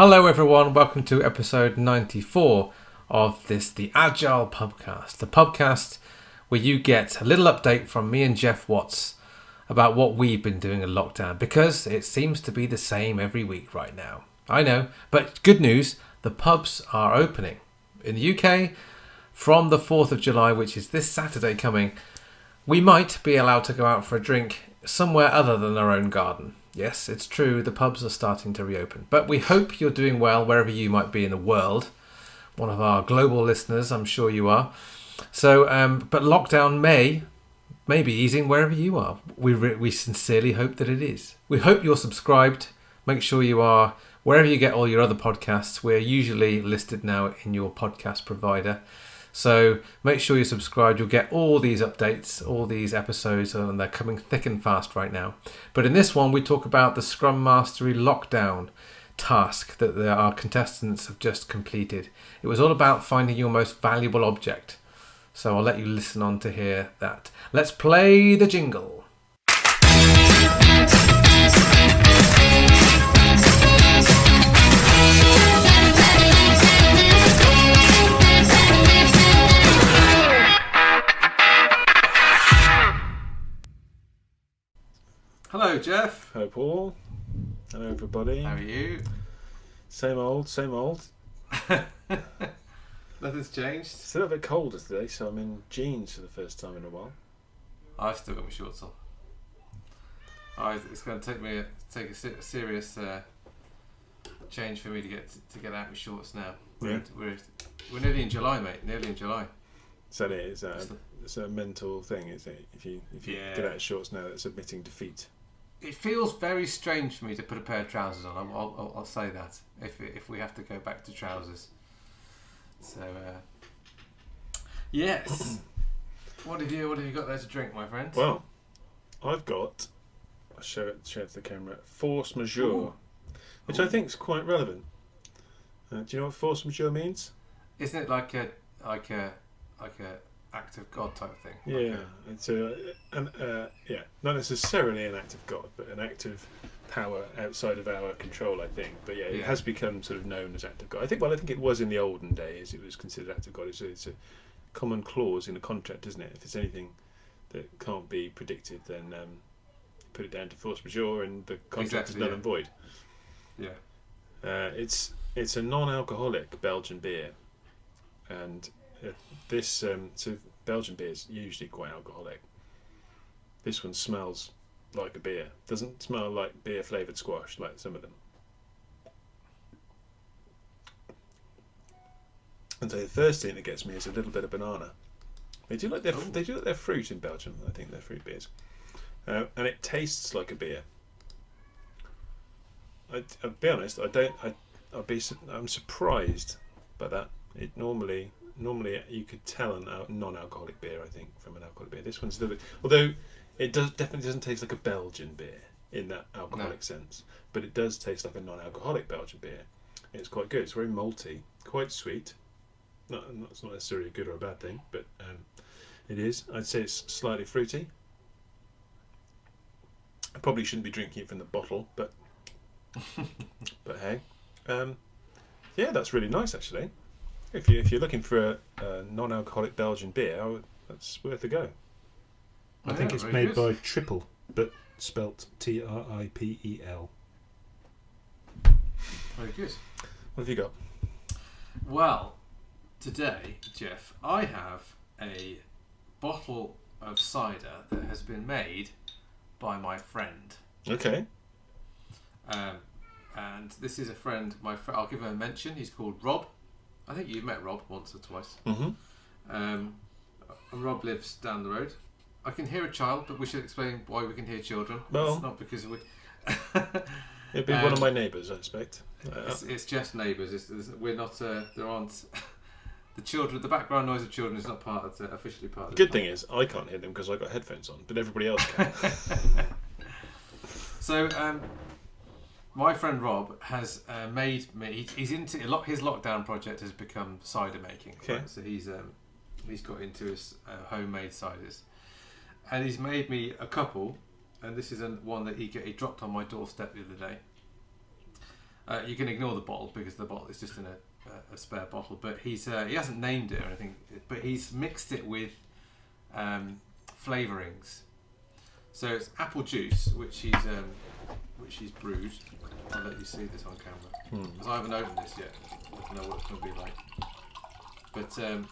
Hello, everyone. Welcome to episode 94 of this, the Agile Pubcast, the pubcast where you get a little update from me and Jeff Watts about what we've been doing in lockdown because it seems to be the same every week right now. I know, but good news the pubs are opening. In the UK, from the 4th of July, which is this Saturday coming, we might be allowed to go out for a drink somewhere other than our own garden. Yes, it's true, the pubs are starting to reopen. But we hope you're doing well wherever you might be in the world. One of our global listeners, I'm sure you are. So, um, but lockdown may, may be easing wherever you are. We, re- we sincerely hope that it is. We hope you're subscribed. Make sure you are wherever you get all your other podcasts. We're usually listed now in your podcast provider. So make sure you're subscribed. You'll get all these updates, all these episodes, and they're coming thick and fast right now. But in this one, we talk about the Scrum Mastery lockdown task that our contestants have just completed. It was all about finding your most valuable object. So I'll let you listen on to hear that. Let's play the jingle. Hello, Jeff. Hello, Paul. Hello, everybody. How are you? Same old, same old. Nothing's changed. It's a little bit colder today, so I'm in jeans for the first time in a while. I've still got my shorts on. I, it's going to take me a, take a se- serious uh, change for me to get to get out my shorts now. We're, Yeah. we're we're nearly in July, mate. Nearly in July. That it? Is that It's a, it's mental thing, is it? If you if you Yeah. get out of shorts now, that's admitting defeat. It feels very strange for me to put a pair of trousers on. I'll, I'll, I'll say that if if we have to go back to trousers. So uh, yes. what have you What have you got there to drink, my friend? Well, I've got. I'll show it, show it to the camera. Force majeure, Ooh. which I think is quite relevant. Uh, do you know what force majeure means? Isn't it like a like a like a act of God type thing? Like Yeah, it's a, an, uh, yeah, not necessarily an act of God, but an act of power outside of our control. I think, but yeah, it Yeah. has become sort of known as act of God. I think. Well, I think it was in the olden days. It was considered act of God. It's a, it's a common clause in a contract, isn't it? If it's anything that can't be predicted, then um, put it down to force majeure, and the contract Exactly, is null yeah. and void. Yeah. Uh, it's it's a non-alcoholic Belgian beer, and this um, so Belgian beer is usually quite alcoholic. This one smells like a beer. Doesn't smell like beer flavored squash like some of them. And so the first thing that gets me is a little bit of banana. They do like their Oh. they do like their fruit in Belgium. I think their fruit beers, uh, and it tastes like a beer. I, I'll be honest. I don't. I, I'll be. I'm surprised by that. It normally, normally you could tell a non-alcoholic beer. I think from an alcoholic beer. This one's a little bit. Although it does definitely doesn't taste like a Belgian beer in that alcoholic sense, but it does taste like a non-alcoholic Belgian beer. It's quite good. It's very malty, quite sweet. Not, not it's not necessarily a good or a bad thing, but um, it is. I'd say it's slightly fruity. I probably shouldn't be drinking it from the bottle, but but hey, um, yeah, that's really nice actually. If you if you're looking for a, a non-alcoholic Belgian beer, I would, that's worth a go. I think Yeah, it's made good. by Triple, but spelt T R I P E L. Very good. What have you got? Well, today, Jeff, I have a bottle of cider that has been made by my friend. Okay. Um, and this is a friend, my fr- I'll give him a mention. He's called Rob. I think you've met Rob once or twice. Mm-hmm. Um, and Rob lives down the road. I can hear a child, but we should explain why we can hear children. Well- it's not because we. It'd be one of Um, my neighbours, I expect. It's, it's just neighbours. It's, it's, we're not. Uh, there aren't. The children, the background noise of children is not part of the, officially part of the the good thing is I can't hear them because I've got headphones on, but everybody else can. So, um, my friend Rob has uh, made me. He's into a lot. His lockdown project has become cider making. Okay. right? So he's um, he's got into his uh, homemade ciders, and he's made me a couple. And this is a, one that he get, he dropped on my doorstep the other day. Uh, you can ignore the bottle because the bottle is just in a, a, a spare bottle. But he's uh, he hasn't named it or anything. But he's mixed it with um, flavorings. So it's apple juice, which he's um, which is brewed. I'll let you see this on camera. Hmm. 'Cause I haven't opened this yet. I don't know what it's going to be like. But um,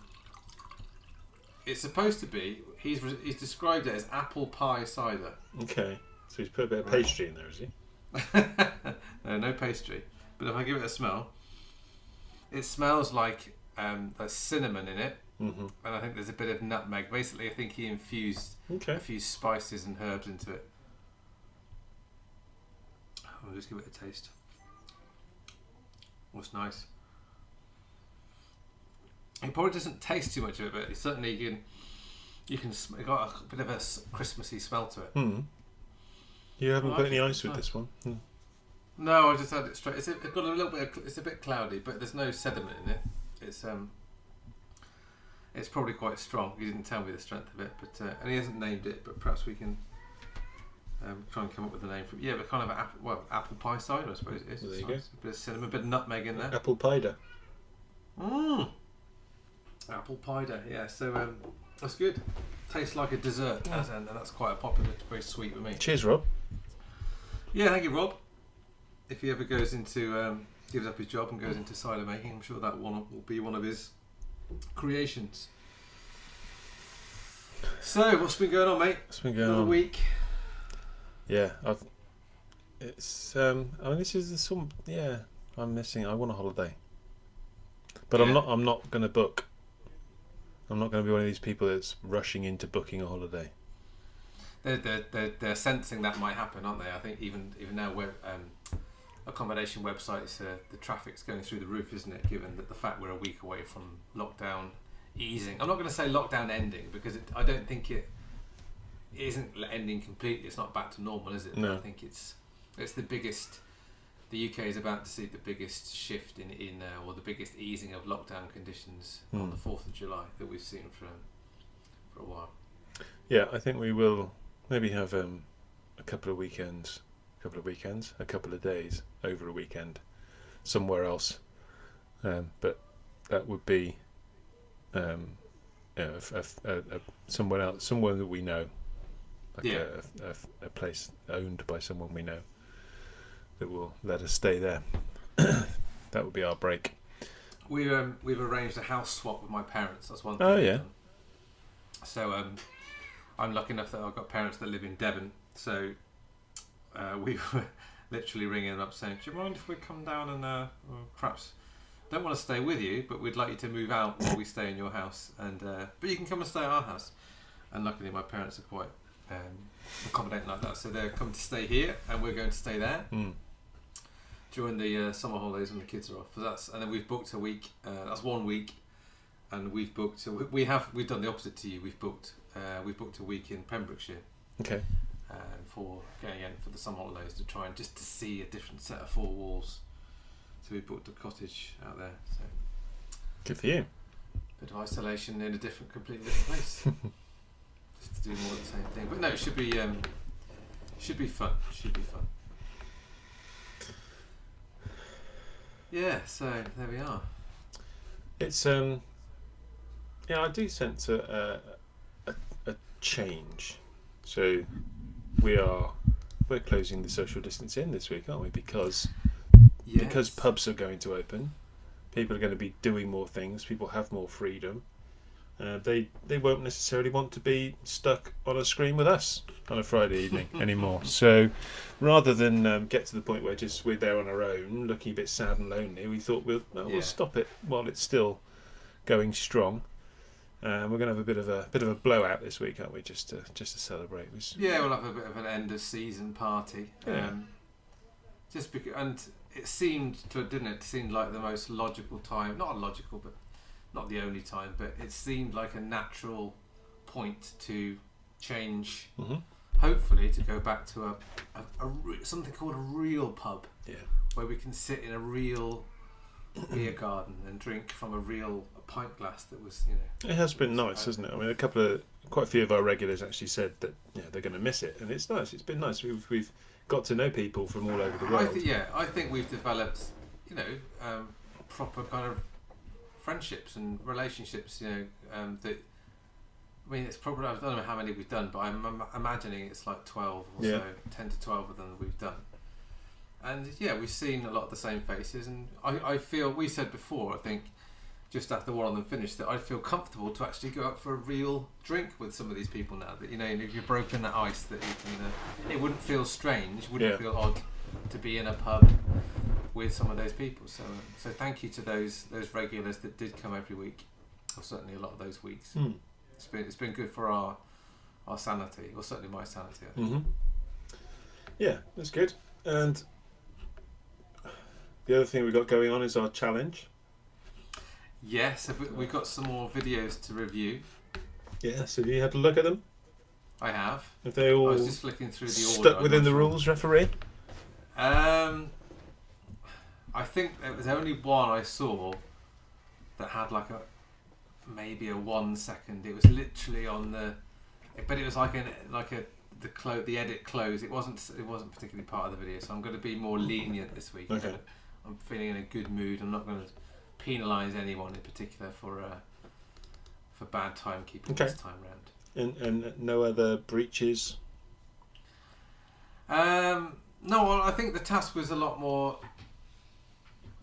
it's supposed to be. He's he's described it as apple pie cider. Okay. So he's put a bit of Right. pastry in there, is he? no, no pastry. But if I give it a smell, it smells like um, there's cinnamon in it, Mm-hmm. and I think there's a bit of nutmeg. Basically, I think he infused Okay. a few spices and herbs into it. I'll just give it a taste. What's nice? It probably doesn't taste too much of it, but it certainly you can you can sm- it got a bit of a Christmassy smell to it. Hmm. You haven't Well, put any ice with it's this one. Hmm. No, I just had it straight. It's, a, it's got a little bit. Of, it's a bit cloudy, but there's no sediment in it. It's um. It's probably quite strong. He didn't tell me the strength of it, but uh, and he hasn't named it. But perhaps we can um, try and come up with a name for it. Yeah, but kind of apple, well, apple pie cider, I suppose it is. There It's you go. nice. A bit of cinnamon, a bit of nutmeg in there. Apple cider. Mmm. Apple cider, yeah. So um, that's good. Tastes like a dessert, as- and that's quite a popular, very sweet with me. Cheers, Rob. Yeah, thank you, Rob. If he ever goes into um, gives up his job and goes into cider making, I'm sure that one will be one of his creations. So, what's been going on, mate? What's been going Another on? week. Yeah, I've, it's. Um, I mean, this is some. Yeah, I'm missing. I want a holiday, but I'm not. I'm not going to book. I'm not going to be one of these people that's rushing into booking a holiday. They're, they're, they're, they're sensing that might happen, aren't they? I think even even now, web, um, accommodation websites, uh, the traffic's going through the roof, isn't it? Given that the fact we're a week away from lockdown easing. I'm not going to say lockdown ending because it, I don't think it isn't ending completely. It's not back to normal, is it? No. I think it's it's the biggest. The UK is about to see the biggest shift in in uh, or the biggest easing of lockdown conditions on Hmm. the Fourth of July that we've seen for for a while. Yeah, I think we will maybe have um, a couple of weekends, a couple of weekends, a couple of days over a weekend, somewhere else. Um, but that would be, um, a, somewhere else, somewhere that we know, like Yeah. a, a, a place owned by someone we know, that will let us stay there. that would be our break. We um, we've arranged a house swap with my parents. That's one thing. Oh, yeah. So um, I'm lucky enough that I've got parents that live in Devon. So uh, we were literally ringing them up saying, "Do you mind if we come down and uh, perhaps don't want to stay with you, but we'd like you to move out while we stay in your house, and uh, but you can come and stay at our house." And luckily, my parents are quite um, accommodating like that, so they're coming to stay here, and we're going to stay there Mm. during the uh, summer holidays when the kids are off. So that's and then we've booked a week. Uh, that's one week, and we've booked. So we- we have we've done the opposite to you. We've booked uh, we've booked a week in Pembrokeshire Okay. um, for going in for the summer holidays to try and just to see a different set of four walls. So we booked a cottage out there. So Good for you. bit of isolation in a different, completely different place. just to do more of the same thing. But no, it should be um, should be fun. Should be fun. Yeah, so there we are. It's um, yeah, I do sense a a, a, a change. So we are we're closing the social distance in this week, aren't we? Because because pubs are going to open, people are going to be doing more things. People have more freedom. Uh, they they won't necessarily want to be stuck on a screen with us on a Friday evening anymore. So rather than um, get to the point where just we're there on our own, looking a bit sad and lonely, we thought we'll well, Yeah. we'll stop it while it's still going strong. Um, we're going to have a bit of a bit of a blowout this week, aren't we? Just to just to celebrate. Yeah, we'll have a bit of an end of season party. Yeah. Um, just because, and it seemed to, didn't it? It seemed like the most logical time. Not logical, but not the only time. But it seemed like a natural point to change. Mhm. Hopefully, to go back to a, a, a re- something called a real pub, Yeah. where we can sit in a real beer garden and drink from a real a pint glass that was, you know. It has been nice, hasn't it? I mean, a couple of, quite a few of our regulars actually said that yeah they're going to miss it, and it's nice. It's been nice. We've we've got to know people from all over the I world. th- yeah, I think we've developed, you know, um, proper kind of friendships and relationships. You know, um, that. I mean, it's probably I don't know how many we've done, but I'm im- imagining it's like twelve or Yeah. so, ten to twelve of them that we've done. And yeah, we've seen a lot of the same faces, and I, I feel we said before. I think just after one of them finished that I feel comfortable to actually go out for a real drink with some of these people now. That you know, if you've broken that ice, that you can. Uh, it wouldn't feel strange, wouldn't Yeah. feel odd to be in a pub with some of those people. So, so thank you to those those regulars that did come every week, or certainly a lot of those weeks. Hmm. It's been it's been good for our our sanity, or certainly my sanity. I think. hmm Yeah, that's good. And the other thing we've got going on is our challenge. Yes, have we, we've got some more videos to review. Yes, have you had a look at them? I have. Have they I all was just flicking through the stuck I'm within the rules, referee? Um, I think there was only one I saw that had like a maybe a one second. It was literally on the, but it was like an like a the clo- the edit close. It wasn't it wasn't particularly part of the video. So I'm going to be more lenient this week. Okay. I'm feeling in a good mood. I'm not going to penalise anyone in particular for uh, for bad timekeeping Okay. this time round. And, and no other breaches? Um, no, well, I think the task was a lot more,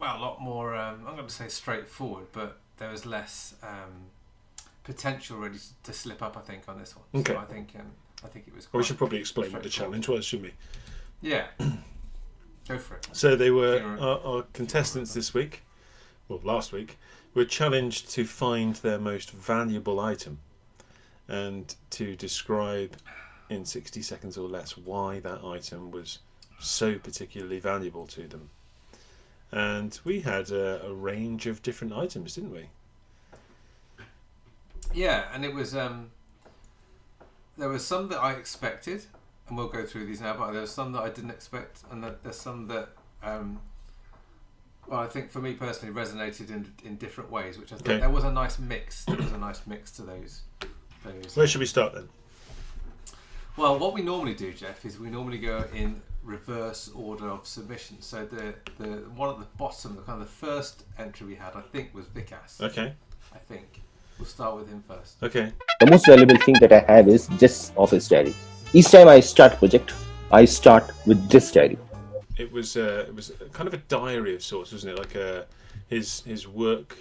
well, a lot more. Um, I'm going to say straightforward, but there was less um, potential really to slip up. I think on this one. Okay. So I think um, I think it was. We should probably explain what the challenge was, shouldn't we? Yeah. Go for it. So they were our, our contestants this week, well, last week, were challenged to find their most valuable item and to describe in 60 seconds or less why that item was so particularly valuable to them. And we had a, a range of different items, didn't we? Yeah, and it was. Um, there was some that I expected, and we'll go through these now. But there was some that I didn't expect, and that there's some that. Um, well, I think for me personally resonated in in different ways, which I thought Okay. there was a nice mix. There was a nice mix to those. Those. Where should we start then? Well, what we normally do, Jeff, is we normally go in reverse order of submission. So the the one at the bottom, the kind of the first entry we had, I think, was Vikas. Okay. I think we'll start with him first. Okay. the most valuable thing that I have is just office diary. Each time I start a project, I start with this diary. It was uh, it was kind of a diary of sorts, wasn't it? Like a his his work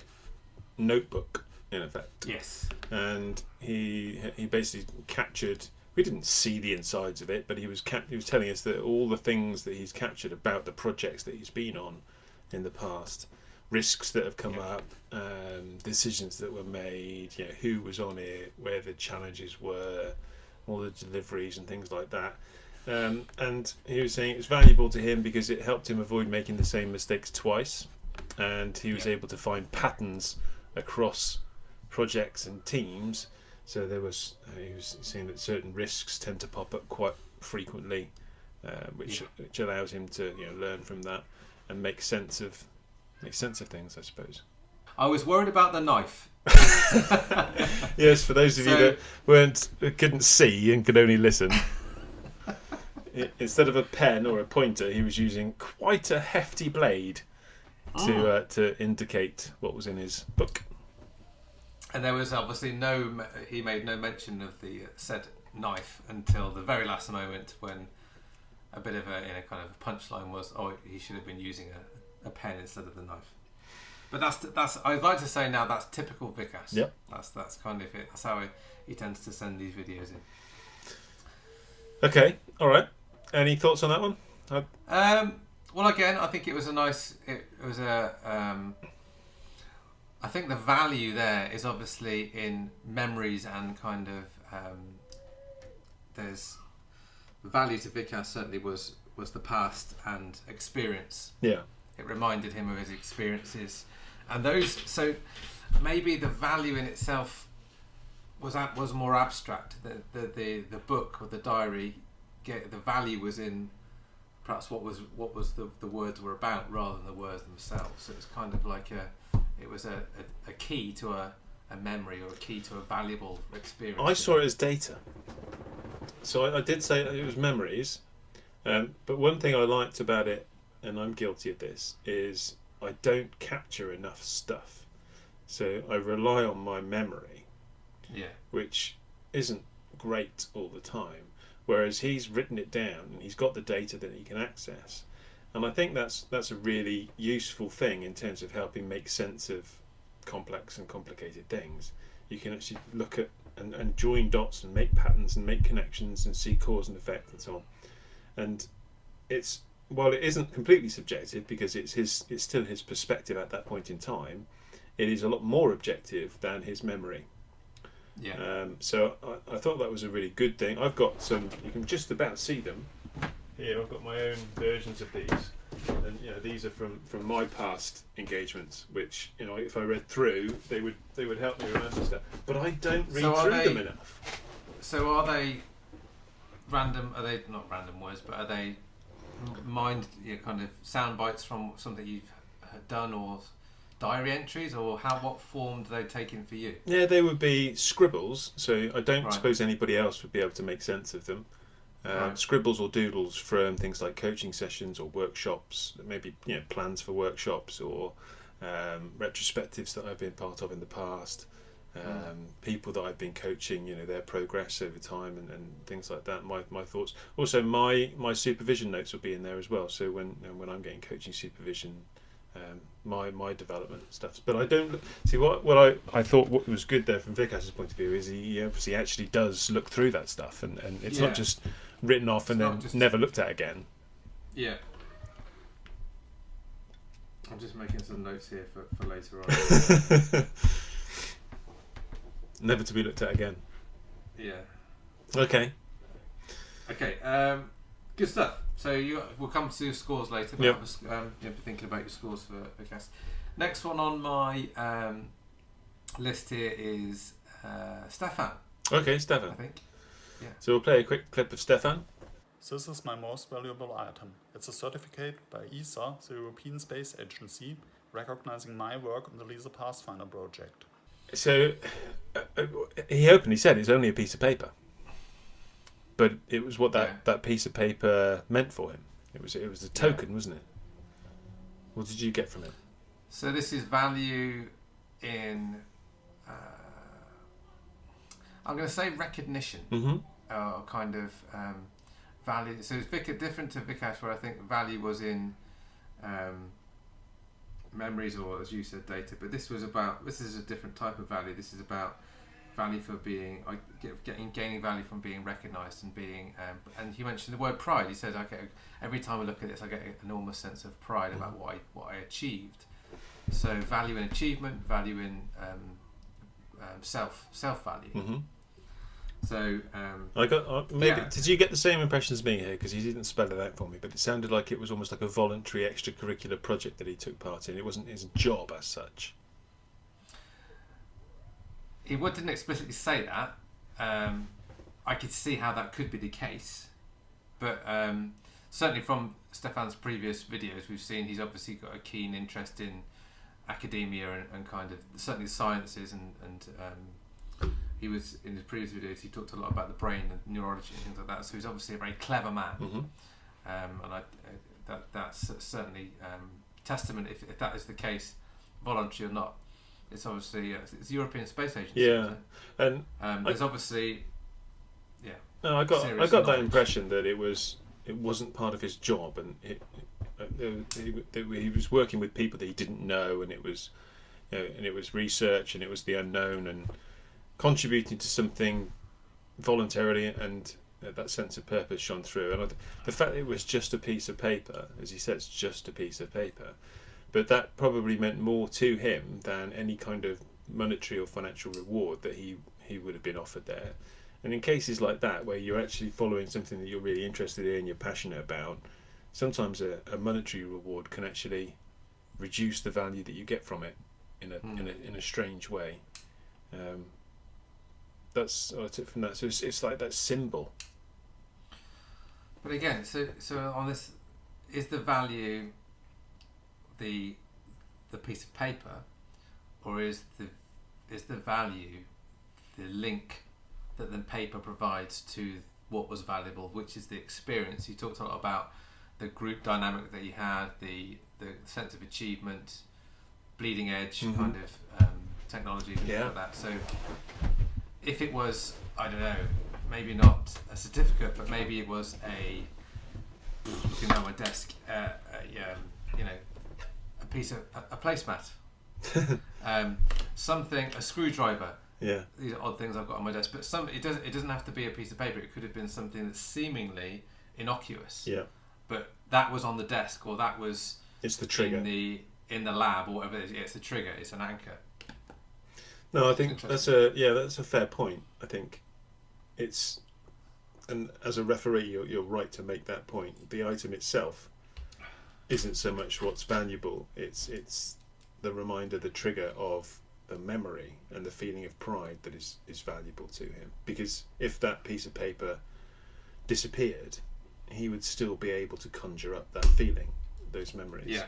notebook in effect. Yes. and he he basically captured. We didn't see the insides of it, but he was cap- he was telling us that all the things that he's captured about the projects that he's been on in the past, risks that have come up, um, decisions that were made, you know, who was on it, where the challenges were, all the deliveries and things like that. Um, and he was saying it was valuable to him because it helped him avoid making the same mistakes twice, and he was Yeah. able to find patterns across projects and teams. So there was uh, he was saying that certain risks tend to pop up quite frequently, uh, which Yeah. which allows him to you know learn from that and make sense of make sense of things, I suppose. I was worried about the knife. yes, for those of you that weren't couldn't see and could only listen. i- Instead of a pen or a pointer, he was using quite a hefty blade to Ah. uh, to indicate what was in his book. And there was obviously no, he made no mention of the said knife until the very last moment when a bit of a you know, kind of a punchline was, oh, he should have been using a, a pen instead of the knife. But that's that's I'd like to say now that's typical Vikas. Yep. That's that's kind of it. That's how he, he tends to send these videos in. Okay, all right. Any thoughts on that one? Um, well, again, I think it was a nice. It, it was a. Um, I think the value there is obviously in memories and kind of. Um, there's the value to Vikas certainly was was the past and experience. Yeah. It reminded him of his experiences, and those. So maybe the value in itself was ab- was more abstract. The the the, the book or the diary, get the value was in perhaps what was what was the, the words were about rather than the words themselves. So it was kind of like a it was a, a, a key to a, a memory or a key to a valuable experience. I saw it as data. So I, I did say it was memories, Um, but one thing I liked about it, and I'm guilty of this, is I don't capture enough stuff. So I rely on my memory, Yeah. which isn't great all the time. Whereas he's written it down and he's got the data that he can access. And I think that's that's a really useful thing in terms of helping make sense of complex and complicated things. You can actually look at and, and join dots and make patterns and make connections and see cause and effect and so on. And it's while it isn't completely subjective because it's his it's still his perspective at that point in time, it is a lot more objective than his memory. Yeah. Um, so I, I thought that was a really good thing. I've got some. You can just about see them. Here, I've got my own versions of these, and you know these are from from my past engagements. Which you know, if I read through, they would they would help me remember stuff. But I don't read So through they- them enough. So are they random? Are they not random words, but are they mind you know, kind of sound bites from something you've done or diary entries, or how what form do they take in for you? Yeah, they would be scribbles. So I don't Right. suppose anybody else would be able to make sense of them. Uh, Right. Scribbles or doodles from things like coaching sessions or workshops, maybe you know plans for workshops or um, retrospectives that I've been part of in the past. Um, Mm. People that I've been coaching, you know, their progress over time and, and things like that. My, my thoughts. Also, my my supervision notes will be in there as well. So when when I'm getting coaching supervision, um, my my development stuff. But I don't see what what I, I thought what was good there from Vikas's point of view is he obviously actually does look through that stuff and, and it's Yeah. not just written off and then just- never looked at again. Yeah. I'm just making some notes here for, for later on. never to be looked at again. yeah. Okay. Okay. Um, good stuff. So you we'll come to your scores later. But Yep. Was, um, yeah, thinking about your scores for Vikas. Next one on my um, list here is uh, Stefan. Okay, Stefan. I Stefan. Think. So we'll play a quick clip of Stefan. This is my most valuable item. It's a certificate by ESA, the European Space Agency, recognizing my work on the LISA Pathfinder project. So uh, uh, he openly said it's only a piece of paper, but it was what that, Yeah. that piece of paper meant for him. It was it was a token, wasn't it? What did you get from it? So this is value in. Uh, I'm going to say recognition. Mm-hmm. Uh, kind of um, value. So it's Vic- different to Vikash, where I think value was in um, memories or, as you said, data. But this was about. This is a different type of value. This is about value for being, getting gaining value from being recognised and being. Um, and he mentioned the word pride. He said, "Okay, every time I look at this, I get an enormous sense of pride about what I what I achieved." So value in achievement, value in um, um, self self value. Mm-hmm. So um, I got uh, maybe. Yeah. Did you get the same impression as me here? Because he didn't spell it out for me, but it sounded like it was almost like a voluntary extracurricular project that he took part in. It wasn't his job as such. he didn't explicitly say that. Um, I could see how that could be the case, but um, certainly from Stefan's previous videos, we've seen he's obviously got a keen interest in academia and, and kind of certainly sciences and and um, he was in his previous videos he talked a lot about the brain and neurology and things like that. So he's obviously a very clever man, Mm-hmm. um, and I, uh, that that's certainly um, testament if, if that is the case, voluntary or not. It's obviously uh, it's the European Space Agency. Yeah. And Um, I- there's obviously, yeah, No, I got I got that impression that it was it wasn't part of his job, and it, uh, he, he was working with people that he didn't know, and it was you know, and it was research, and it was the unknown, and contributing to something voluntarily, and uh, that sense of purpose shone through. And the fact that it was just a piece of paper, as he says, just a piece of paper, but that probably meant more to him than any kind of monetary or financial reward that he he would have been offered there. And in cases like that, where you're actually following something that you're really interested in, and you're passionate about, sometimes a, a monetary reward can actually reduce the value that you get from it in a Hmm. in a in a strange way. Um, that's what I took from that. So it's, it's like that symbol. but again, so so on this, is the value the the piece of paper, or is the is the value the link that the paper provides to what was valuable, which is the experience. You talked a lot about the group dynamic that you had, the the sense of achievement, bleeding edge Mhm. kind of um, technology, things Yeah. like that. So if it was, I don't know, maybe not a certificate, but maybe it was a looking down my desk, uh, a, um, you know, a piece of a, a placemat, um, something, a screwdriver. Yeah. These are odd things I've got on my desk, but some it doesn't. It doesn't have to be a piece of paper. It could have been something that's seemingly innocuous, Yeah. but that was on the desk or that was It's the trigger. in the in the lab or whatever. It is. Yeah, It's the trigger. It's an anchor. No, I think that's a yeah, that's a fair point. I think it's and as a referee, you're, you're right to make that point. The item itself isn't so much what's valuable; it's it's the reminder, the trigger of the memory and the feeling of pride that is is valuable to him. Because if that piece of paper disappeared, he would still be able to conjure up that feeling, those memories. Yeah.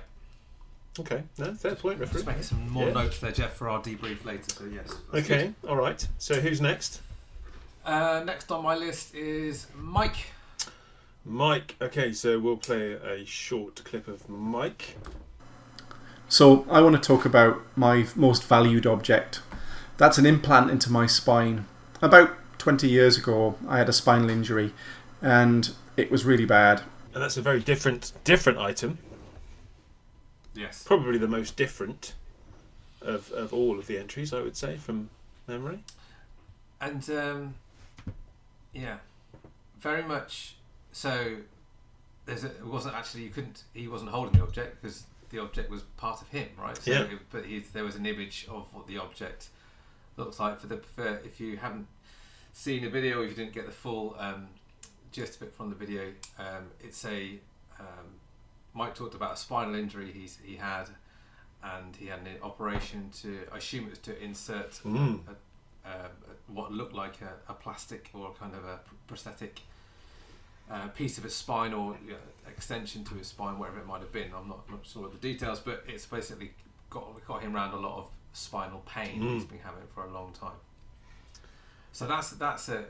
Okay. No, fair point, referee. Just making some more Yeah. notes there, Jeff, for our debrief later. So yes. that's Okay. All right. So who's next? Uh, next on my list is Mike. Mike. Okay, so we'll play a short clip of Mike. So I want to talk about my most valued object. That's an implant into my spine. About 20 years ago, I had a spinal injury, and it was really bad. And that's a very different different item. Yes. Probably the most different of, of all of the entries, I would say, from memory. And um, yeah, very much. So there's a, it wasn't actually you couldn't he wasn't holding the object because the object was part of him, right? So Yeah. it- but he, there was an image of what the object looks like. For the for, if you haven't seen the video, if you didn't get the full um, gist of it from the video, um, it's a um, Mike talked about a spinal injury he's he had. And he had an operation to, I assume it was to insert Mm. uh, what looked like a, a plastic or kind of a prosthetic uh, piece of his spine or you know, extension to his spine, whatever it might have been. I'm not, not sure of the details, but it's basically got got him around a lot of spinal pain Mm. he's been having for a long time. So that's that's a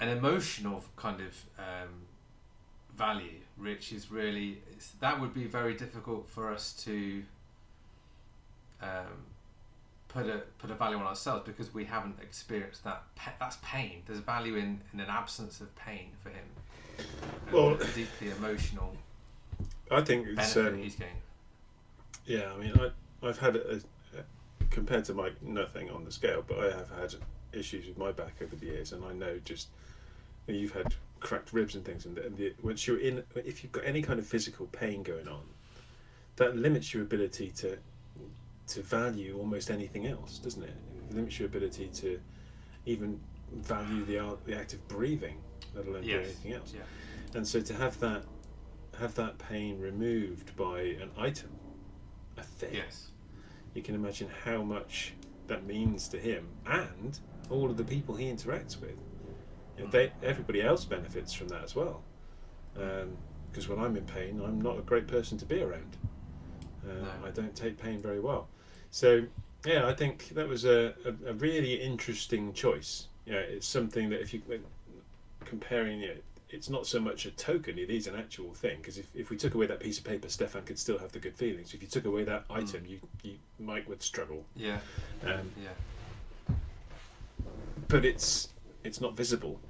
an emotional kind of um, value, which is really it's, that would be very difficult for us to um, put a put a value on ourselves because we haven't experienced that. That's pain. There's value in, in an absence of pain for him. Well- deeply emotional I think it's um, he's getting. yeah. I mean, I I've had a, a, compared to my nothing on the scale, but I have had issues with my back over the years, and I know just you've had cracked ribs and things, and, the, and the, once you're in, if you've got any kind of physical pain going on, that limits your ability to to value almost anything else, doesn't it? It limits your ability to even value the art, the act of breathing, let alone Yes. anything else. Yeah. And so to have that have that pain removed by an item, a thing, Yes. you can imagine how much that means to him and all of the people he interacts with. You know, they, everybody else benefits from that as well. Because when I'm in pain, I'm not a great person to be around. Uh, No. I don't take pain very well. So, yeah, I think that was a, a, a really interesting choice. Yeah, it's something that if you comparing it, it's not so much a token; it is an actual thing. Because if, if we took away that piece of paper, Stefan could still have the good feelings. If you took away that item, you, you Mike would struggle. Yeah. Um, Yeah. but it's it's not visible.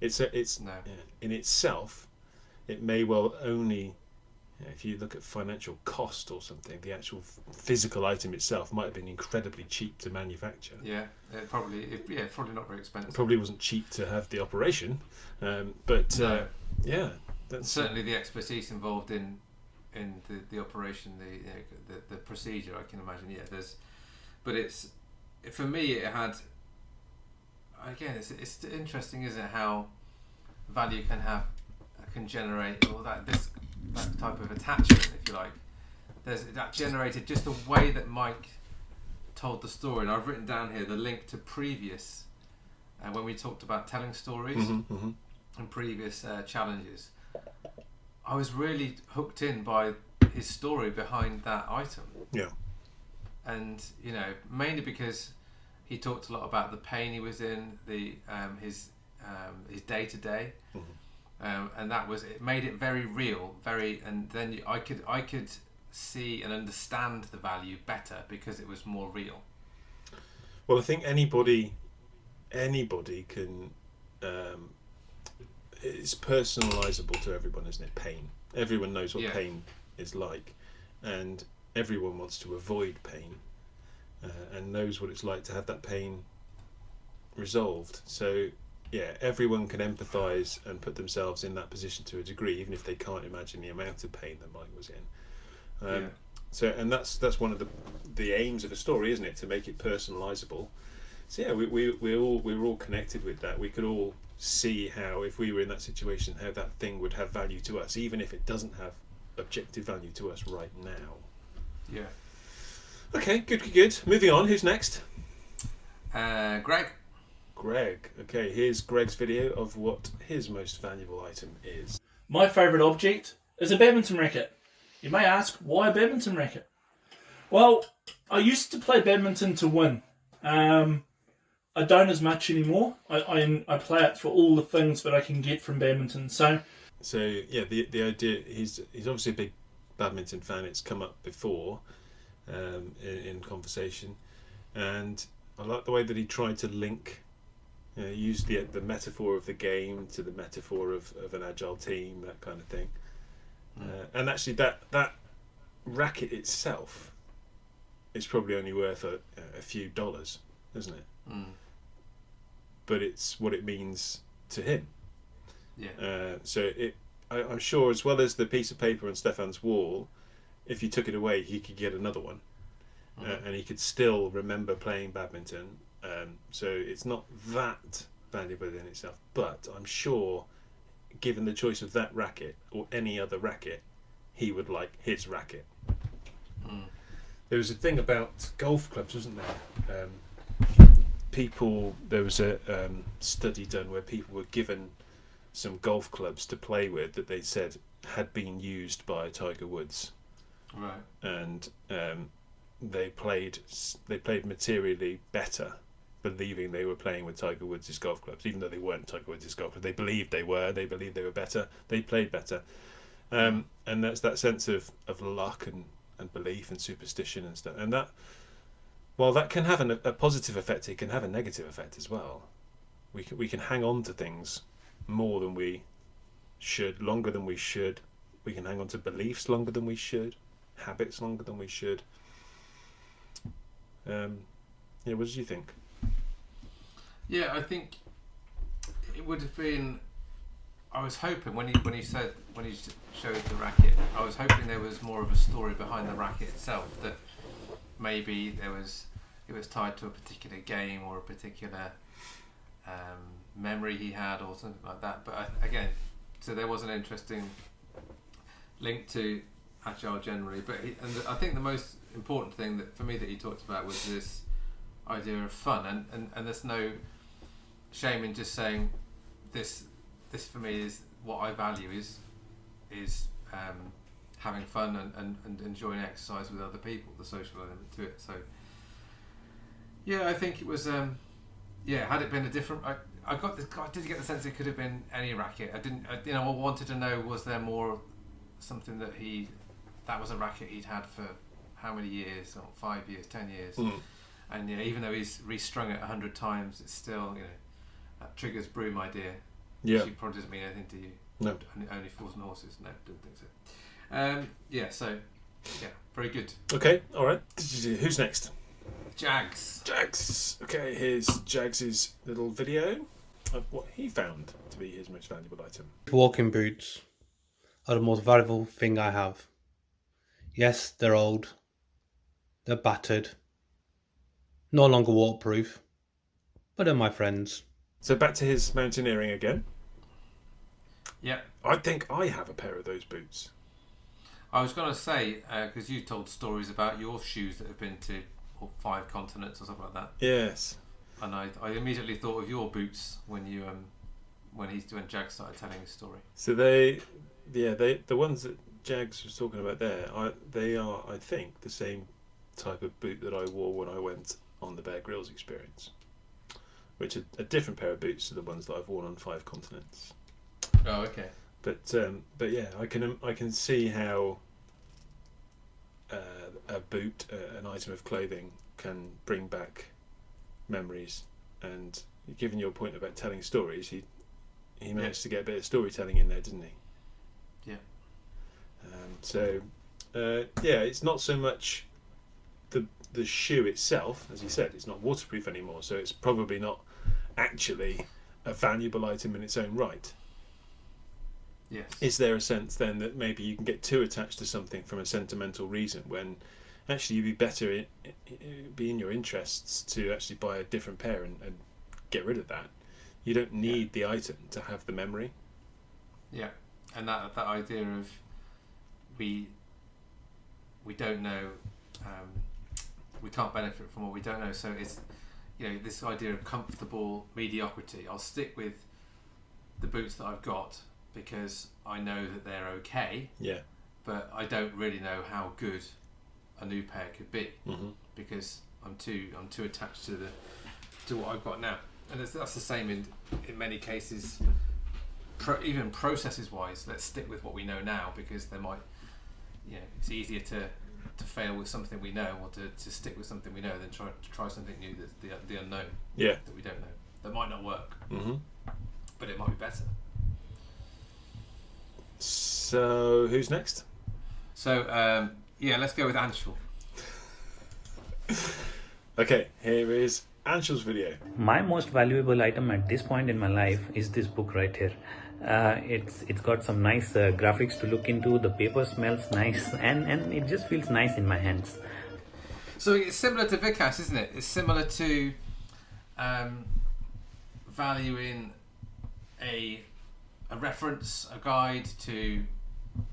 It's a, it's No. in itself, it may well only. you know, If you look at financial cost or something, the actual physical item itself might have been incredibly cheap to manufacture. Yeah. It probably. It, yeah. Probably not very expensive. It probably wasn't cheap to have the operation, um, but uh, yeah, that's certainly the expertise involved in in the, the operation, the, you know, the the procedure. I can imagine. Yeah, there's, but it's for me. It had again. It's it's interesting, isn't it? How value can have can generate all that this that type of attachment, if you like. There's that generated just the way that Mike told the story, and I've written down here the link to previous. Uh, when we talked about telling stories, Mhm, mhm. and previous uh, challenges, I was really hooked in by his story behind that item. Yeah. And you know, mainly because he talked a lot about the pain he was in, the um, his um, his day to day, and that was it. Made it very real, very, and then I could I could see and understand the value better because it was more real. Well, I think anybody, anybody can. Um, it's personalisable to everyone, isn't it? Pain. Everyone knows what Yeah. pain is like, and everyone wants to avoid pain, uh, and knows what it's like to have that pain resolved. So, yeah, everyone can empathise and put themselves in that position to a degree, even if they can't imagine the amount of pain that Mike was in. Um, Yeah. So, and that's that's one of the the aims of a story, isn't it? To make it personalisable. So yeah, we we we all we were all connected with that. We could all see how, if we were in that situation, how that thing would have value to us, even if it doesn't have objective value to us right now. Yeah. Okay, good, good, good. Moving on. Who's next? Uh, Greg. Greg. Okay, here's Greg's video of what his most valuable item is. My favourite object is a badminton racket. You may ask, why a badminton racket? Well, I used to play badminton to win. Um, I don't as much anymore. I, I, I play it for all the things that I can get from badminton. So, So yeah, the the idea he's he's obviously a big badminton fan. It's come up before um, in, in conversation, and I like the way that he tried to link, you know, use the the metaphor of the game to the metaphor of, of an agile team, that kind of thing. Uh, and actually, that that racket itself is probably only worth a, a few dollars, isn't it? Mm. But it's what it means to him. Yeah. Uh, so it, I, I'm sure, as well as the piece of paper on Stefan's wall, if you took it away, he could get another one, uh, Mhm. and he could still remember playing badminton. Um, so it's not that valuable in itself, but I'm sure, given the choice of that racket or any other racket, he would like his racket. Mm. There was a thing about golf clubs, wasn't there? Um, people, there was a um, study done where people were given some golf clubs to play with that they said had been used by Tiger Woods, Right. and um, they played they played materially better, believing they were playing with Tiger Woods' golf clubs, even though they weren't Tiger Woods' golf clubs. They believed they were. They believed they were better. They played better, um, and that's that sense of, of luck and, and belief and superstition and stuff. And that, while that can have an, a positive effect, it can have a negative effect as well. We can, we can hang on to things more than we should, longer than we should. We can hang on to beliefs longer than we should, habits longer than we should. Um, yeah, what did you think? Yeah, I think it would have been. I was hoping when he when he said when he showed the racket, I was hoping there was more of a story behind the racket itself. That maybe there was it was tied to a particular game or a particular um, memory he had or something like that. But I, again, so there was an interesting link to agile generally. But he, and the, I think the most important thing that for me that he talked about was this idea of fun, and, and, and there's no shame in just saying this. This for me is what I value is is um, having fun and, and, and enjoying exercise with other people, the social element to it. So yeah, I think it was. Um, yeah, had it been a different, I, I got this. I did get the sense it could have been any racket. I didn't, I, you know, I wanted to know was there more something that he, that was a racket he'd had for how many years, or five years, ten years, and yeah, even though he's restrung it a hundred times, it's still, you know, that Trigger's broom idea. Yeah, Which probably doesn't mean anything to you. No. Only, only fools and horses. No, didn't think so. Um, yeah, so yeah, very good. Okay, all right. Who's next? Jags. Jags. Okay, here's Jags's little video of what he found to be his most valuable item. Walking boots are the most valuable thing I have. Yes, they're old, they're battered, no longer waterproof, but they're my friends. So back to his mountaineering again. Yeah, I think I have a pair of those boots. I was going to say because you told stories about your shoes that have been to what, five continents or something like that, Yes. and I, I immediately thought of your boots when you um when he's when Jags started telling his story. So they, yeah, they the ones that Jags was talking about there, I, they are, I think, the same type of boot that I wore when I went on the Bear Grylls experience. which are a different pair of boots to the ones that I've worn on five continents. Oh, okay. But um, but yeah, I can I can see how uh, a boot, uh, an item of clothing, can bring back memories. And given your point about telling stories, he he managed to get a bit of storytelling in there, didn't he? Yeah. Um, so uh, yeah, it's not so much the the shoe itself, as you said, it's not waterproof anymore. So it's probably not actually a valuable item in its own right. Yes. Is there a sense then that maybe you can get too attached to something from a sentimental reason when actually you'd be better in, be in your interests to actually buy a different pair and, and get rid of that. You don't need the item to have the memory. Yeah, and that that idea of we we don't know, um, we can't benefit from what we don't know. So it's you know this idea of comfortable mediocrity. I'll stick with the boots that I've got because I know that they're okay, Yeah. but I don't really know how good a new pair could be hmm because I'm too I'm too attached to the to what I've got now, and that's the same in in many cases. Pro, even processes wise, let's stick with what we know now because there might, you know, it's easier to to fail with something we know or to, to stick with something we know than try to try something new that's the the unknown Yeah. that we don't know that might not work, mm-hmm. but it might be better. So who's next? So um, yeah, let's go with Anshul. Okay, here is Anshul's video. my most valuable item at this point in my life is this book right here uh, it's it's got some nice uh, graphics to look into the paper smells nice and and it just feels nice in my hands So it's similar to Vikas, isn't it? It's similar to um, valuing a a reference, a guide to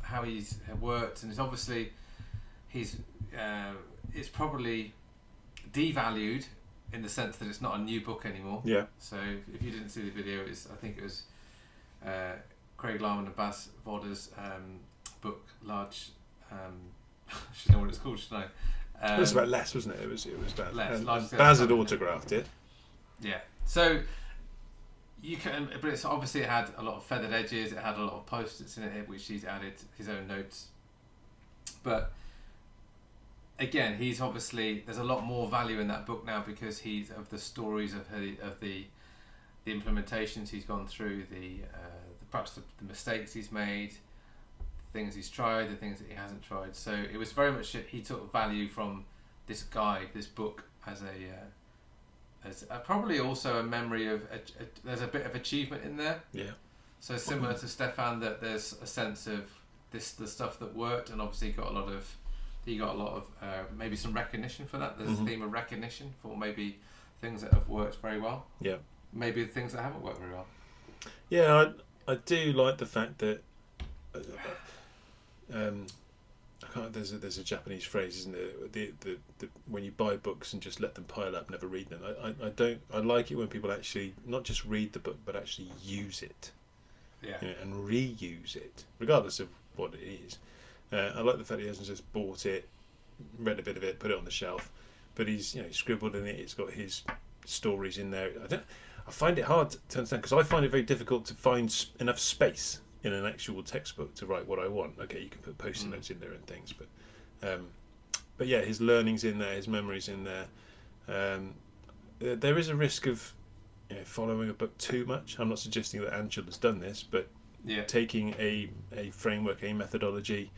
how he's worked, and it's obviously he's uh, it's probably devalued in the sense that it's not a new book anymore. Yeah. So if you didn't see the video, it's I think it was uh, Craig Larman and Bas Vodde's um, book, large. Um, I should know what it's called, should I? Um, it was about less, wasn't it? It was. It was about. less, scale Bas had autographed it. Yeah. So you can, but it's obviously it had a lot of feathered edges. It had a lot of post-its in it, which he's added his own notes. But again, he's obviously there's a lot more value in that book now because he's of the stories of the of the the implementations he's gone through, the, uh, the perhaps the, the mistakes he's made, the things he's tried, the things that he hasn't tried. So it was very much he took value from this guide, this book, as a uh, as uh, probably also a memory of a, a, there's a bit of achievement in there. Yeah. So similar to Stefan, that there's a sense of this the stuff that worked, and obviously got a lot of he got a lot of uh, maybe some recognition for that. There's Mhm. a theme of recognition for maybe things that have worked very well. Yeah. Maybe the things that haven't worked very well. Yeah, I, I do like the fact that uh, um, I can't, there's a, there's a Japanese phrase, isn't there? The, the, the when you buy books and just let them pile up, never read them. I, I, I don't. I like it when people actually not just read the book, but actually use it Yeah. you know, and reuse it, regardless of what it is. Uh, I like the fact that he hasn't just bought it, read a bit of it, put it on the shelf, but he's you know scribbled in it. It's got his stories in there. I don't. I find it hard to understand because I find it very difficult to find s- enough space in an actual textbook to write what I want. Okay, you can put post-it Mm. notes in there and things, but um, but yeah, his learnings in there, his memories in there. Um, there- there is a risk of you know, following a book too much. I'm not suggesting that Anshul has done this, but Yeah. taking a, a framework, a methodology,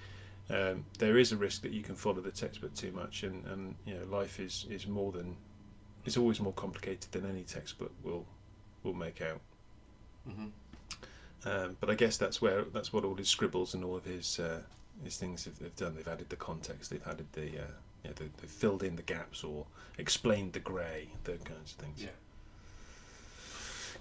um, there is a risk that you can follow the textbook too much, and, and you know life is, is more than it's always more complicated than any textbook will will make out. hmm Um, but I guess that's where that's what all his scribbles and all of his uh, his things have, have done. They've added the context, they've added the uh, know, they, they've filled in the gaps or explained the grey, those kinds of things. Yeah.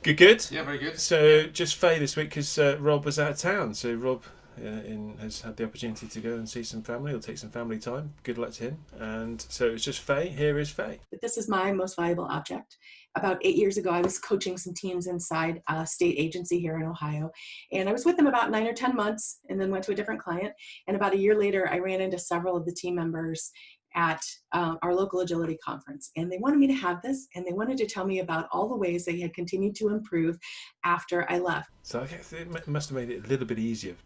Good, good. Yeah. Very good. So just Faye this week because uh, Rob was out of town. So Rob uh, in, has had the opportunity to go and see some family. He'll take some family time. Good luck to him. And so it's just Faye. Here is Faye. This is my most valuable object. About eight years ago, I was coaching some teams inside a state agency here in Ohio. And I was with them about nine or 10 months and then went to a different client. And about a year later, I ran into several of the team members at um, our local agility conference. And they wanted me to have this, and they wanted to tell me about all the ways they had continued to improve after I left. So I guess it must have made it a little bit easier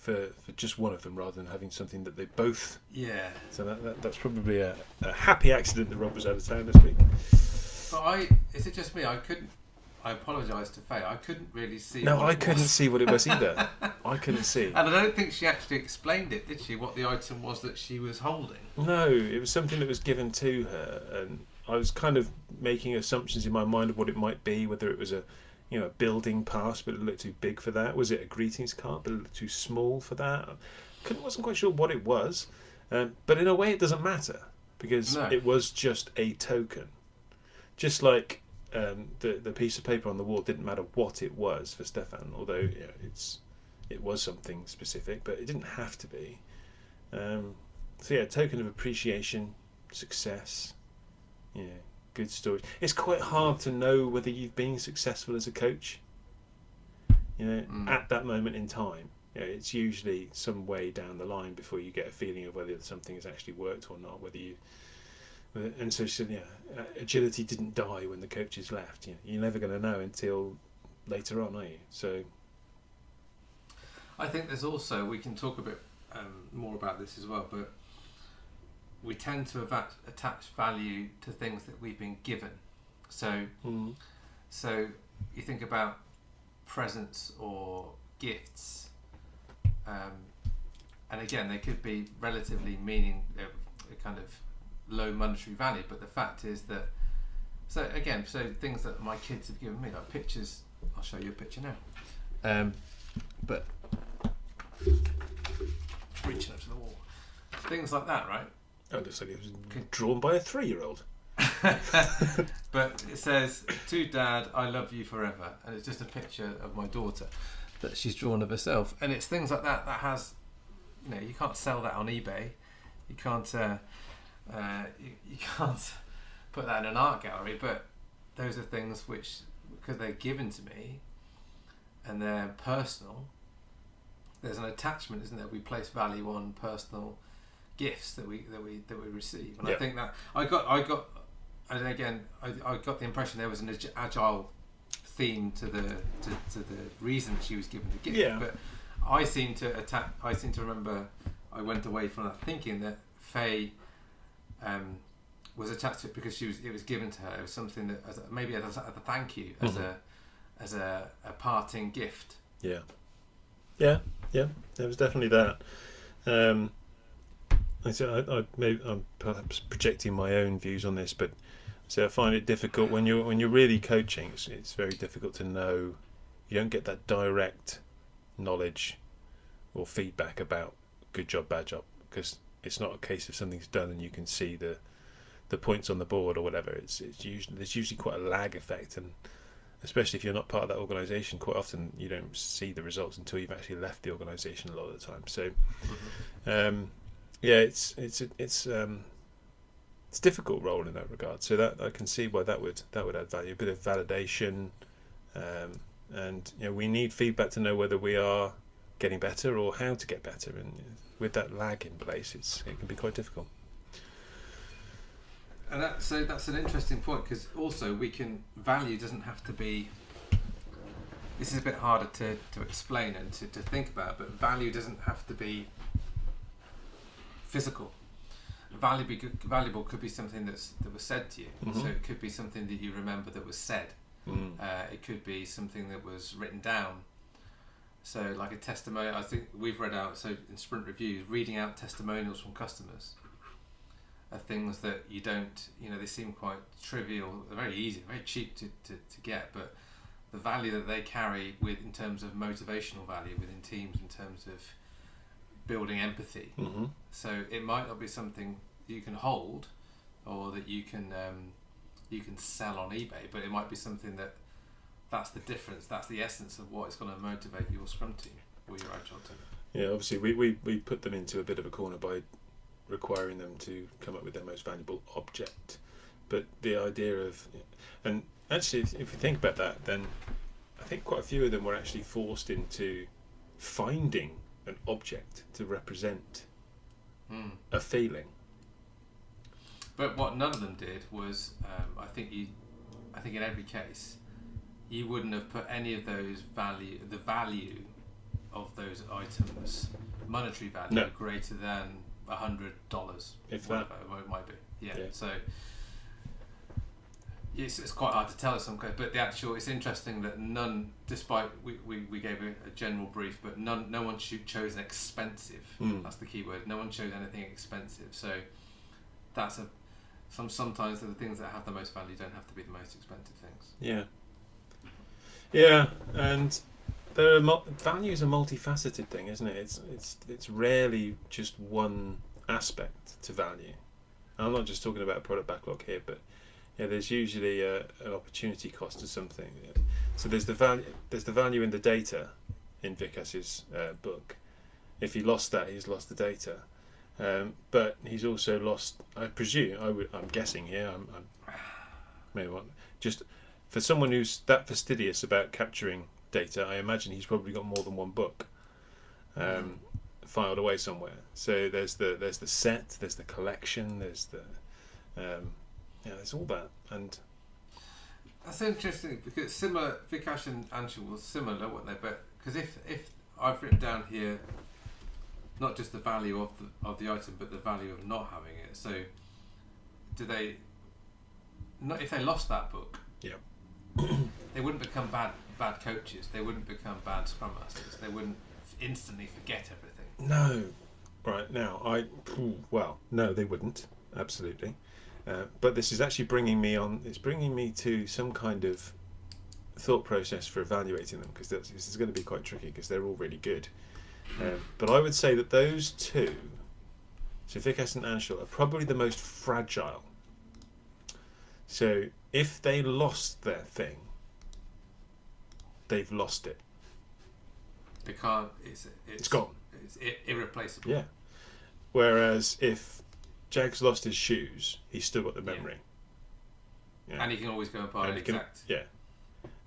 for, for just one of them rather than having something that they both. Yeah. So that, that that's probably a, a happy accident that Rob was out of town this week. But I, is it just me? I couldn't. I apologise to Faye. I couldn't really see. No, I couldn't was. see what it was either. I couldn't see. And I don't think she actually explained it, did she? What the item was that she was holding. No, it was something that was given to her, and I was kind of making assumptions in my mind of what it might be, whether it was a, you know, a building pass, but it looked too big for that. Was it a greetings card, but it looked too small for that? Couldn't, wasn't quite sure what it was, um, but in a way, it doesn't matter because No. it was just a token, just like. Um, the the piece of paper on the wall didn't matter what it was for Stefan, although you know, it's it was something specific, but it didn't have to be. Um, so yeah, token of appreciation, success, yeah, good story. It's quite hard to know whether you've been successful as a coach. You know, Mm. at that moment in time, you know, it's usually some way down the line before you get a feeling of whether something has actually worked or not. Whether you, and so, so yeah, uh, agility didn't die when the coaches left. You know, you're never going to know until later on, are you? So I think there's also we can talk a bit um, more about this as well, but we tend to attach value to things that we've been given. So, mm, so you think about presents or gifts, um, and again, they could be relatively meaning uh, kind of low monetary value, but the fact is that. So again, so things that my kids have given me, like pictures. I'll show you a picture now. Um, but reaching up to the wall, things like that, right? Oh, looks it was drawn by a three-year-old. but it says to dad i love you forever. And it's just a picture of my daughter that she's drawn of herself. And it's things like that that has you know you can't sell that on ebay. You can't uh, uh, you, you can't put that in an art gallery. But those are things which because they're given to me and they're personal there's an attachment isn't there? We place value on personal gifts that we that we that we receive and i think that i got i got and again, I, I got the impression there was an agile theme to the to, to the reason she was given the gift. Yeah. But I seem to attack. I seem to remember. I went away from that thinking that Faye um, was attached to it because she was. It was given to her. It was something that as a, maybe as a, as a thank you, as Mhm. a as a, a parting gift. Yeah, yeah, yeah. There was definitely that. Um, I said I, I maybe I'm perhaps projecting my own views on this, but so I find it difficult when you're when you're really coaching. It's, it's very difficult to know. You don't get that direct knowledge or feedback about good job, bad job, because it's not a case of something's done and you can see the the points on the board or whatever. It's it's usually there's usually quite a lag effect and especially if you're not part of that organisation, quite often you don't see the results until you've actually left the organisation a lot of the time. So, um, yeah, it's it's it's um, it's a difficult role in that regard. So that I can see why that would that would add value, a bit of validation, um, and you know we need feedback to know whether we are getting better or how to get better. And with that lag in place, it's it can be quite difficult. And that, so that's an interesting point because also we can value doesn't have to be. This is a bit harder to, to explain and to, to think about, but value doesn't have to be physical. Valuable, valuable could be something that's that was said to you. Mhm. So it could be something that you remember that was said. Mm. Uh, it could be something that was written down. So, like a testimonial, I think we've read out, so in sprint reviews, reading out testimonials from customers are things that you don't, you know, they seem quite trivial, they're very easy, very cheap to, to, to get, but the value that they carry with in terms of motivational value within teams, in terms of building empathy. hmm So it might not be something you can hold or that you can um, you can sell on eBay, but it might be something that that's the difference. That's the essence of what is going to motivate your Scrum team or your Agile team. Yeah, obviously we, we, we put them into a bit of a corner by requiring them to come up with their most valuable object. But the idea of, and actually, if if you think about that, then I think quite a few of them were actually forced into finding an object to represent Mm. a feeling. But what none of them did was, um, I think you, I think in every case, you wouldn't have put any of those value, the value of those items, monetary value No. greater than a hundred dollars, If that. whatever it might be. Yeah. Yeah. So. It's, it's quite hard to tell in some cases, but the actual it's interesting that none, despite we, we, we gave a, a general brief, but none no one cho- chose an expensive. Mm. That's the key word. No one chose anything expensive. So that's a some sometimes the things that have the most value don't have to be the most expensive things. Yeah. Yeah, and there are value is a multifaceted thing, isn't it? It's it's it's rarely just one aspect to value. I'm not just talking about product backlog here, but yeah, there's usually a, an opportunity cost to something. So there's the value there's the value in the data in Vikas's uh, book. If he lost that, he's lost the data. Um, but he's also lost. I presume. I would. I'm guessing here. I'm. I'm maybe what just for someone who's that fastidious about capturing data, I imagine he's probably got more than one book um, filed away somewhere. So there's the there's the set, there's the collection, there's the um, yeah, there's all that, and That's interesting because similar Vikas and Anshul were similar, weren't they? But because if if I've written down here, not just the value of the of the item, but the value of not having it. So, do they? Not if they lost that book. Yeah. they wouldn't become bad bad coaches. They wouldn't become bad scrum masters. They wouldn't instantly forget everything. no, right now I well no they wouldn't absolutely, uh, but this is actually bringing me on. It's bringing me to some kind of thought process for evaluating them because this is going to be quite tricky because they're all really good. Um, but I would say that those two, so Vikas and Anshul, are probably the most fragile. So if they lost their thing, they've lost it. They can't. It's it's, It's gone. It's irreplaceable. Yeah. Whereas if Jag's lost his shoes, he's still got the memory. Yeah. And he can always go and buy And an he can- exact. yeah.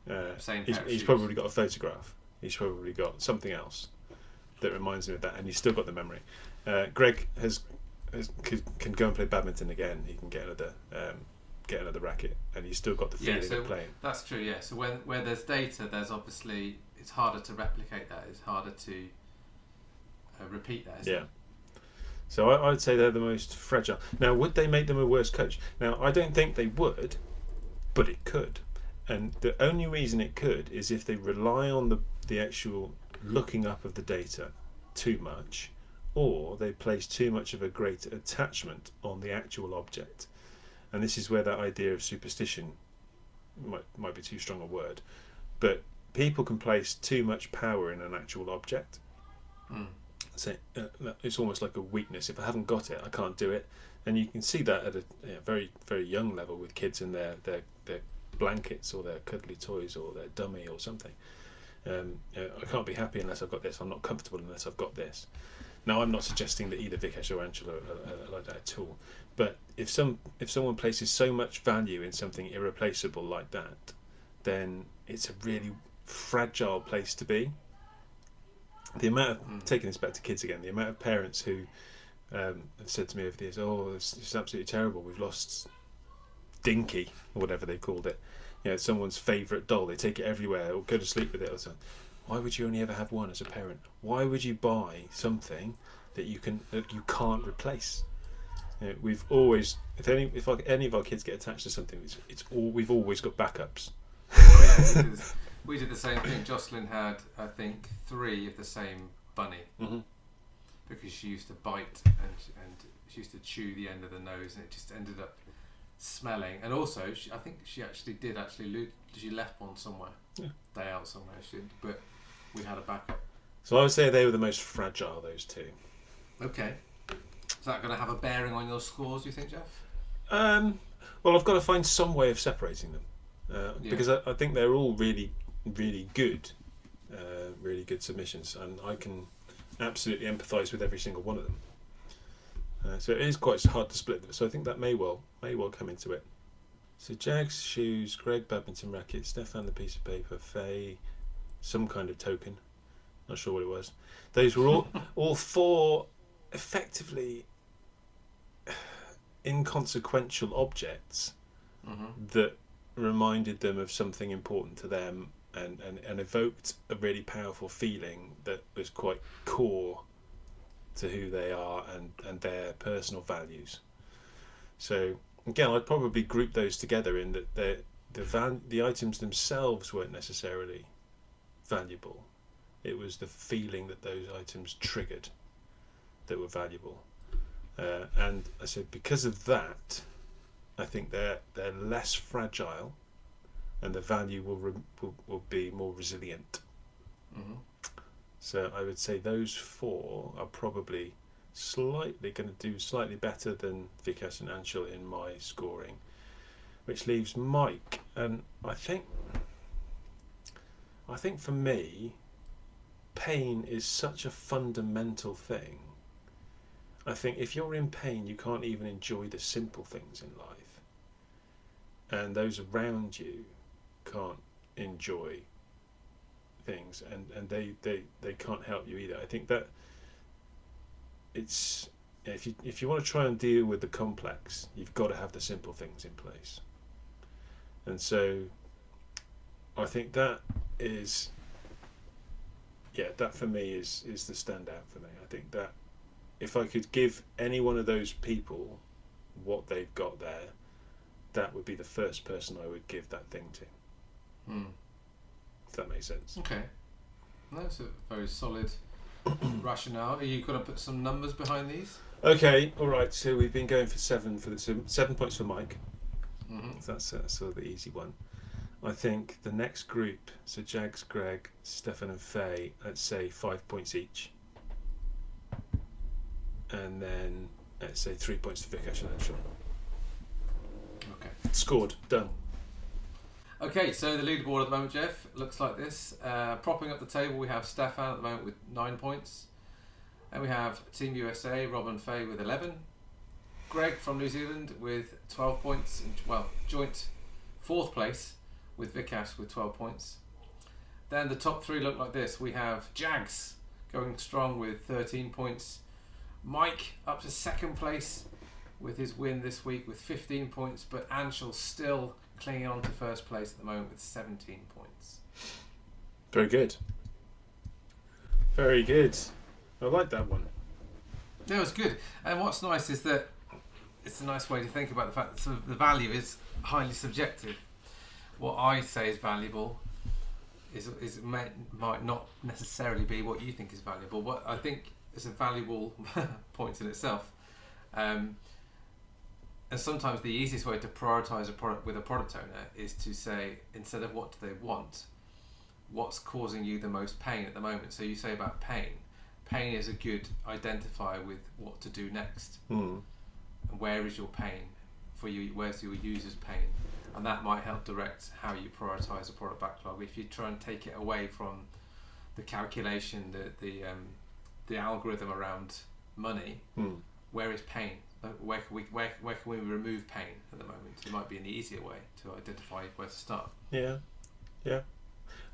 Uh, Same he's, he's probably got a photograph. He's probably got something else that reminds him of that, and he's still got the memory. Uh, Greg has, has can, can go and play badminton again. He can get another um, get another racket, and he's still got the Yeah, feeling so of playing. that's true. Yeah, so when where there's data, there's obviously it's harder to replicate that. It's harder to uh, repeat that. isn't Yeah. it? So I, I'd say they're the most fragile. Now, would they make them a worse coach? Now, I don't think they would, but it could. And the only reason it could is if they rely on the, the actual looking up of the data too much, or they place too much of a great attachment on the actual object. And this is where that idea of superstition might, might be too strong a word, but people can place too much power in an actual object Mm. Say uh, it's almost like a weakness. If I haven't got it, I can't do it. And you can see that at a yeah, very very young level with kids and their their their blankets or their cuddly toys or their dummy or something. Um, you know, I can't be happy unless I've got this. I'm not comfortable unless I've got this. Now, I'm not suggesting that either Vikas or Anshul are, are, are like that at all. But if some if someone places so much value in something irreplaceable like that, then it's a really fragile place to be. The amount of taking this back to kids again, the amount of parents who um, have said to me over the years, "Oh, it's, it's absolutely terrible. We've lost Dinky or whatever they called it. You know, someone's favourite doll. They take it everywhere or go to sleep with it or something. Why would you only ever have one as a parent? Why would you buy something that you can that you can't replace? You know, we've always, if any, if any of our kids get attached to something, it's, it's all we've always got backups. we did the same thing. Jocelyn had, I think, three of the same bunny Mhm. because she used to bite and and she used to chew the end of the nose, and it just ended up smelling. And also, she, I think she actually did actually lo- she left one somewhere, Yeah. day out somewhere. She, but we had a backup. So I would say they were the most fragile. Those two. Okay, is that going to have a bearing on your scores? Do you think, Jeff? Um, well, I've got to find some way of separating them uh, Yeah. because I, I think they're all really, really good, uh, really good submissions, and I can absolutely empathise with every single one of them. Uh, so it is quite hard to split them. So I think that may well may well come into it. So Jags shoes, Greg badminton racket, Stefan the piece of paper, Faye, some kind of token. Not sure what it was. Those were all all four effectively inconsequential objects Mhm. that reminded them of something important to them and, and, and evoked a really powerful feeling that was quite core to who they are and, and their personal values. So again, I'd probably group those together in that the the val- the items themselves weren't necessarily valuable. It was the feeling that those items triggered that were valuable. Uh, and I said because of that, I think they're they're less fragile, and the value will re- will, will be more resilient. Mhm. So I would say those four are probably slightly going to do slightly better than Vikas and Anshul in my scoring, which leaves Mike. And I think, I think for me, pain is such a fundamental thing. I think if you're in pain, you can't even enjoy the simple things in life, and those around you can't enjoy things and and they they they can't help you either. I think that it's if you if you want to try and deal with the complex you've got to have the simple things in place. And so i think that is yeah that for me is is the standout for me. I think that if i could give any one of those people what they've got there that would be the first person i would give that thing to Hmm. if that makes sense Okay. That's a very solid rationale. Are you going to put some numbers behind these? Okay, all right. So we've been going for seven for the seven points for Mike. Mhm. So that's uh, sort of the easy one. I think the next group, so Jags, Greg, Stefan, and Faye, let's say five points each, and then let's say three points for Vikas and Anshul. Okay. Scored. Done. Okay, so the leaderboard at the moment, Jeff, looks like this. Uh, propping up the table, we have Stefan at the moment with nine points. And we have Team USA, Rob and Faye with 11. Greg from New Zealand with 12 points. and- Well, joint fourth place with Vikas with 12 points. Then the top three look like this. We have Jags going strong with 13 points. Mike up to second place with his win this week with 15 points, but Anshul still clinging on to first place at the moment with 17 points. Very good. Very good. I like that one. That was good. And what's nice is that it's a nice way to think about the fact that sort of the value is highly subjective. What I say is valuable is, is may, might not necessarily be what you think is valuable. What I think is a valuable point in itself. Um, and sometimes the easiest way to prioritize a product with a product owner is to say instead of what do they want, what's causing you the most pain at the moment. So you say about pain. Pain is a good identifier with what to do next. Hmm. And where is your pain for you? Where's your user's pain? And that might help direct how you prioritize a product backlog. If you try and take it away from the calculation, the the um, the algorithm around money, Hmm. where is pain? Where can we where, where can we remove pain at the moment? It might be an easier way to identify where to start. Yeah, yeah.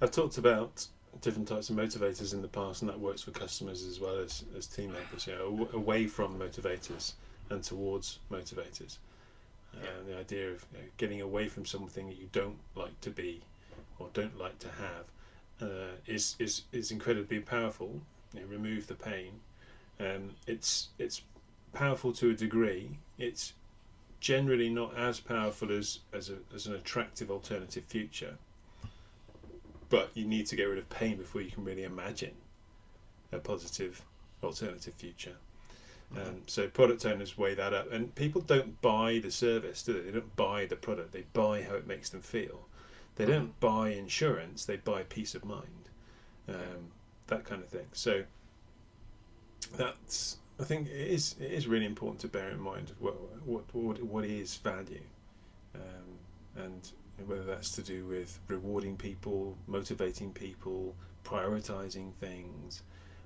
I've talked about different types of motivators in the past, and that works for customers as well as, as team members. You know, away from motivators and towards motivators. Uh, Yeah. The idea of you know, getting away from something that you don't like to be or don't like to have uh, is is is incredibly powerful. You know, remove the pain. Um, it's it's powerful to a degree. It's generally not as powerful as as, a, as an attractive alternative future. But you need to get rid of pain before you can really imagine a positive alternative future. Um, so product owners weigh that up, and people don't buy the service, do they? They don't buy the product; they buy how it makes them feel. They don't buy insurance; they buy peace of mind, um, that kind of thing. So that's I think it is it is really important to bear in mind what what what, what is value, um, and whether that's to do with rewarding people, motivating people, prioritizing things,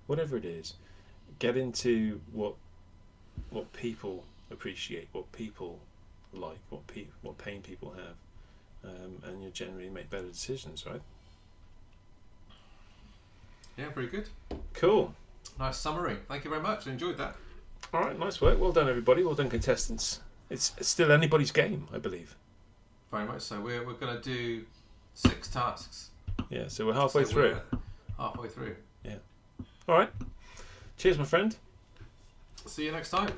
whatever it is. Get into what what people appreciate, what people like, what pe- what pain people have, um, and you generally make better decisions, right? Yeah, very good. Cool. Nice summary. Thank you very much. I enjoyed that. All right, nice work. Well done, everybody. Well done, contestants. it's, it's still anybody's game, I believe. Very much so. We're we're gonna do six tasks. Yeah, so we're halfway So through. we're Halfway through. Yeah. All right. Cheers, my friend. See you next time.